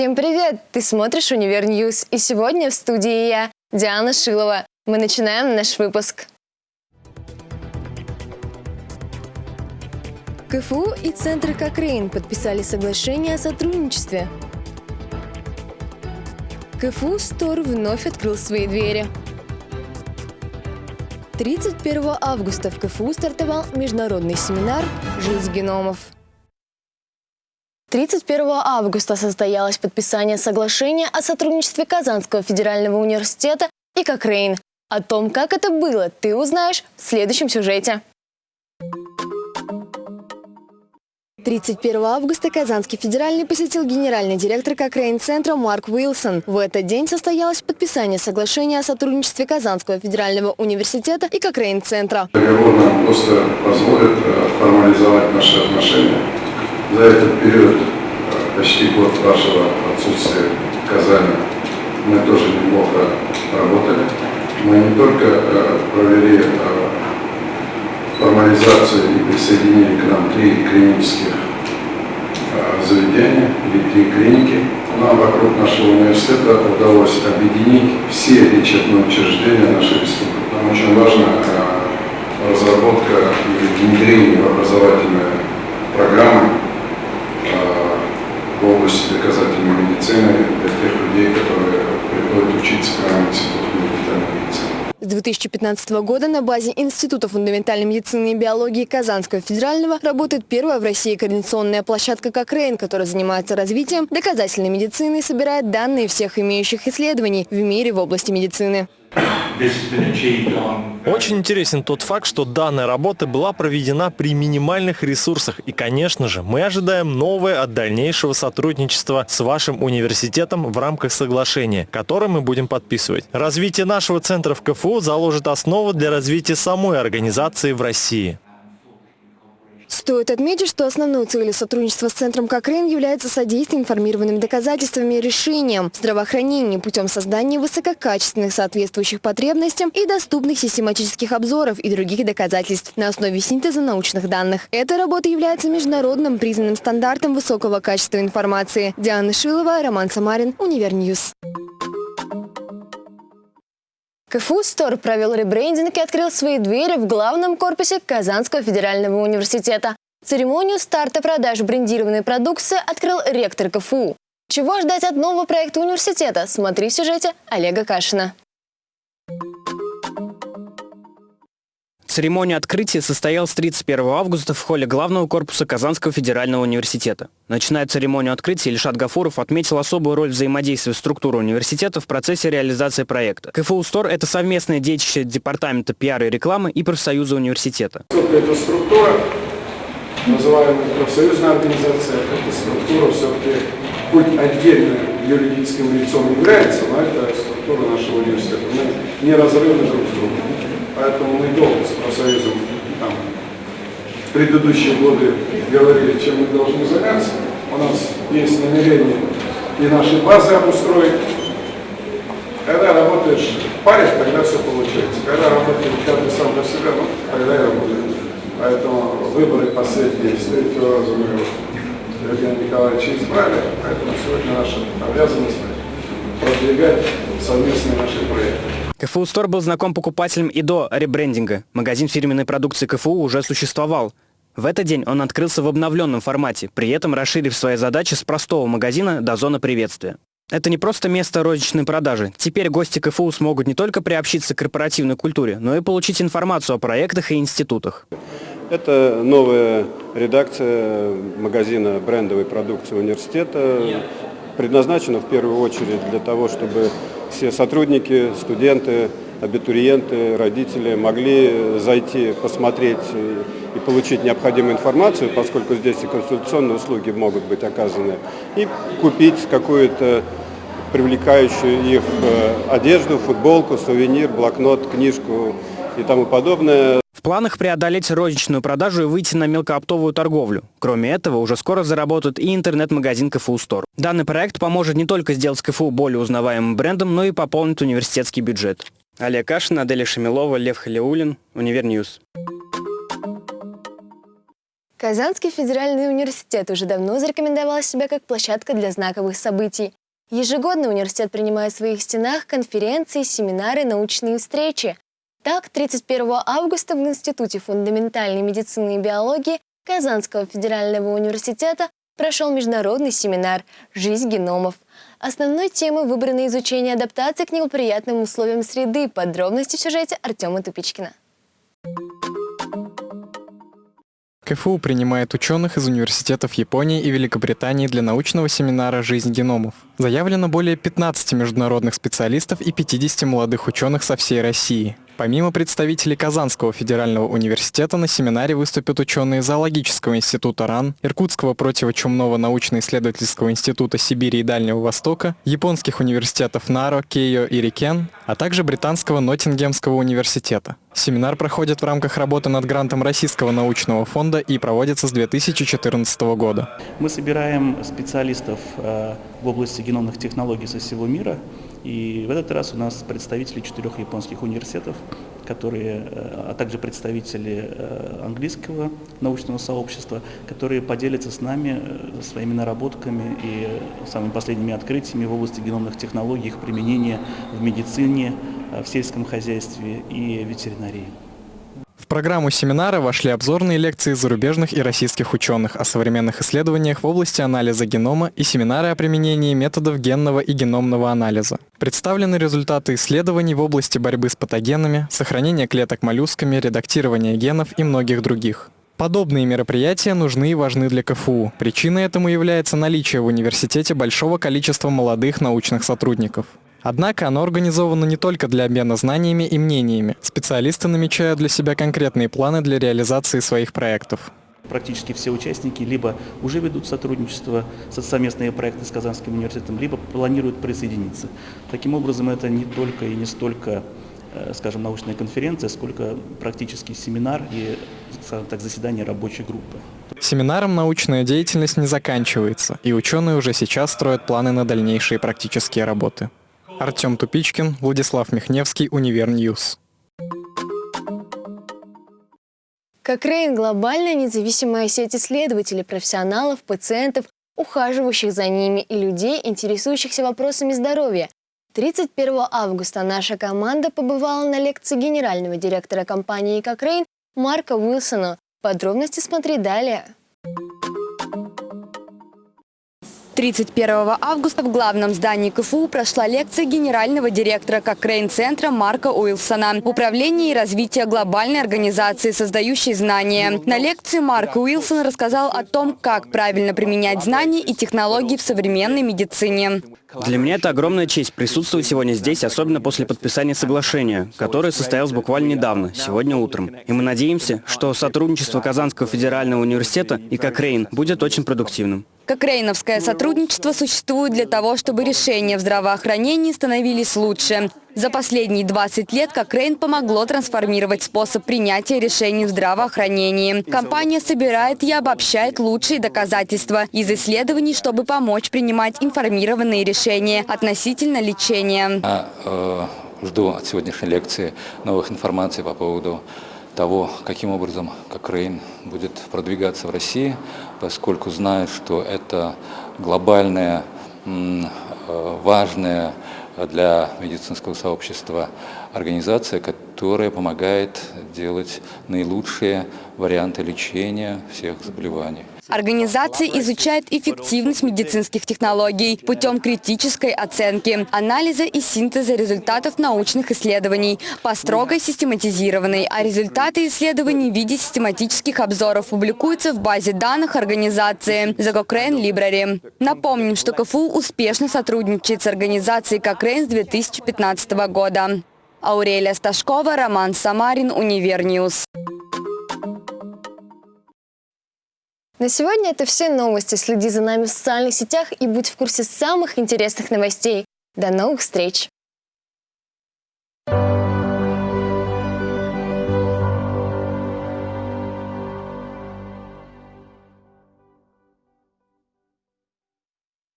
Всем привет! Ты смотришь «Univer News» и сегодня в студии я, Диана Шилова. Мы начинаем наш выпуск. КФУ и Центр Кокрейн подписали соглашение о сотрудничестве. КФУ Store вновь открыл свои двери. 31 августа в КФУ стартовал международный семинар «Жизнь геномов». 31 августа состоялось подписание соглашения о сотрудничестве Казанского федерального университета и Кокрейн. О том, как это было, ты узнаешь в следующем сюжете. 31 августа Казанский федеральный посетил генеральный директор Кокрейн-центра Марк Уилсон. В этот день состоялось подписание соглашения о сотрудничестве Казанского федерального университета и Кокрейн-центра. Договор нам просто позволит э, формализовать наши отношения за этот период, э, почти год вашего отсутствия в Казани, мы тоже неплохо работали. Мы не только э, провели э, формализацию и присоединили к нам три клинических заведения или три клиники. Нам вокруг нашего университета удалось объединить все лечебные учреждения нашей республики. Нам очень важна разработка и внедрение в образовательные программы в области доказательной медицины для тех людей, которые приходят учиться к нам в Институт фундаментальной медицины. С 2015 года на базе Института фундаментальной медицины и биологии Казанского федерального работает первая в России координационная площадка «Кокрейн», которая занимается развитием доказательной медицины и собирает данные всех имеющих исследований в мире в области медицины. Очень интересен тот факт, что данная работа была проведена при минимальных ресурсах. И, конечно же, мы ожидаем новое от дальнейшего сотрудничества с вашим университетом в рамках соглашения, которое мы будем подписывать. Развитие нашего центра в КФУ заложит основу для развития самой организации в России. Стоит отметить, что основной целью сотрудничества с Центром Кокрейн является содействие информированным доказательствами и решениям здравоохранения путем создания высококачественных соответствующих потребностям и доступных систематических обзоров и других доказательств на основе синтеза научных данных. Эта работа является международным признанным стандартом высокого качества информации. Диана Шилова, Роман Самарин, Univer News. КФУ Стор провел ребрендинг и открыл свои двери в главном корпусе Казанского федерального университета. Церемонию старта продаж брендированной продукции открыл ректор КФУ. Чего ждать от нового проекта университета? Смотри в сюжете Олега Кашина. Церемония открытия состоялась 31 августа в холле главного корпуса Казанского федерального университета. Начиная церемонию открытия, Ильшат Гафуров отметил особую роль взаимодействия структуры университета в процессе реализации проекта. КФУ Стор – это совместное детище Департамента пиара и рекламы и профсоюза университета. Эта структура, называемая профсоюзная организация, эта структура все-таки хоть отдельно юридическим лицом является, но это структура нашего университета. Мы неразрывны друг с другом. Поэтому мы долго с профсоюзом там, в предыдущие годы говорили, чем мы должны заняться. У нас есть намерение и наши базы обустроить. Когда работаешь в паре, тогда все получается. Когда работаешь каждый сам для себя, ну, тогда и работает. Поэтому выборы последние с третьего раза мы Евгения Николаевича избрали, поэтому сегодня наша обязанность продвигать совместные наши проекты. КФУ Стор был знаком покупателям и до ребрендинга. Магазин фирменной продукции КФУ уже существовал. В этот день он открылся в обновленном формате, при этом расширив свои задачи с простого магазина до зоны приветствия. Это не просто место розничной продажи. Теперь гости КФУ смогут не только приобщиться к корпоративной культуре, но и получить информацию о проектах и институтах. Это новая редакция магазина брендовой продукции университета. Предназначена в первую очередь для того, чтобы все сотрудники, студенты, абитуриенты, родители могли зайти, посмотреть и получить необходимую информацию, поскольку здесь и консультационные услуги могут быть оказаны, и купить какую-то привлекающую их э, одежду, футболку, сувенир, блокнот, книжку и тому подобное. В планах преодолеть розничную продажу и выйти на мелкооптовую торговлю. Кроме этого, уже скоро заработает и интернет-магазин КФУ Store. Данный проект поможет не только сделать КФУ более узнаваемым брендом, но и пополнить университетский бюджет. Олег Кашин, Аделя Шамилова, Лев Халиулин, Univer News. Казанский федеральный университет уже давно зарекомендовал себя как площадка для знаковых событий. Ежегодно университет принимает в своих стенах конференции, семинары, научные встречи. Так, 31 августа в Институте фундаментальной медицины и биологии Казанского федерального университета прошел международный семинар «Жизнь геномов». Основной темой выбрано изучение адаптации к неблагоприятным условиям среды. Подробности в сюжете Артема Тупичкина. КФУ принимает ученых из университетов Японии и Великобритании для научного семинара «Жизнь геномов». Заявлено более 15 международных специалистов и 50 молодых ученых со всей России. Помимо представителей Казанского федерального университета на семинаре выступят ученые Зоологического института РАН, Иркутского противочумного научно-исследовательского института Сибири и Дальнего Востока, японских университетов Наро, Кейо и Рикен, а также британского Ноттингемского университета. Семинар проходит в рамках работы над грантом Российского научного фонда и проводится с 2014 года. Мы собираем специалистов э, в области геномных технологий со всего мира, и в этот раз у нас представители четырех японских университетов, которые, э, а также представители э, английского научного сообщества, которые поделятся с нами э, своими наработками и самыми последними открытиями в области геномных технологий, их применения в медицине, в сельском хозяйстве и ветеринарии программу семинара вошли обзорные лекции зарубежных и российских ученых о современных исследованиях в области анализа генома и семинары о применении методов генного и геномного анализа. Представлены результаты исследований в области борьбы с патогенами, сохранения клеток моллюсками, редактирования генов и многих других. Подобные мероприятия нужны и важны для КФУ. Причиной этому является наличие в университете большого количества молодых научных сотрудников. Однако оно организовано не только для обмена знаниями и мнениями. Специалисты намечают для себя конкретные планы для реализации своих проектов. Практически все участники либо уже ведут сотрудничество, совместные проекты с Казанским университетом, либо планируют присоединиться. Таким образом, это не только и не столько э, скажем, научная конференция, сколько практический семинар и, так, заседание рабочей группы. Семинаром научная деятельность не заканчивается, и ученые уже сейчас строят планы на дальнейшие практические работы. Артем Тупичкин, Владислав Михневский, Univer News. Кокрейн – глобальная независимая сеть исследователей, профессионалов, пациентов, ухаживающих за ними и людей, интересующихся вопросами здоровья. 31 августа наша команда побывала на лекции генерального директора компании Кокрейн Марка Уилсона. Подробности смотри далее. 31 августа в главном здании КФУ прошла лекция генерального директора Кокрейн-центра Марка Уилсона «Управление и развитие глобальной организации, создающей знания». На лекции Марк Уилсон рассказал о том, как правильно применять знания и технологии в современной медицине. Для меня это огромная честь присутствовать сегодня здесь, особенно после подписания соглашения, которое состоялось буквально недавно, сегодня утром. И мы надеемся, что сотрудничество Казанского федерального университета и Кокрейн будет очень продуктивным. Кокрейновское сотрудничество существует для того, чтобы решения в здравоохранении становились лучше. За последние 20 лет Кокрейн помогло трансформировать способ принятия решений в здравоохранении. Компания собирает и обобщает лучшие доказательства из исследований, чтобы помочь принимать информированные решения относительно лечения. Я э, жду от сегодняшней лекции новых информаций по поводу того, каким образом Кокрейн будет продвигаться в России, поскольку знаю, что это глобальная, э, важная для медицинского сообщества организация, которая помогает делать наилучшие варианты лечения всех заболеваний. Организация изучает эффективность медицинских технологий путем критической оценки, анализа и синтеза результатов научных исследований по строго систематизированной, а результаты исследований в виде систематических обзоров публикуются в базе данных организации The Cochrane Library. Напомним, что КФУ успешно сотрудничает с организацией Cochrane с 2015 года. Аурелия Сташкова, Роман Самарин, Univer News. На сегодня это все новости. Следи за нами в социальных сетях и будь в курсе самых интересных новостей. До новых встреч!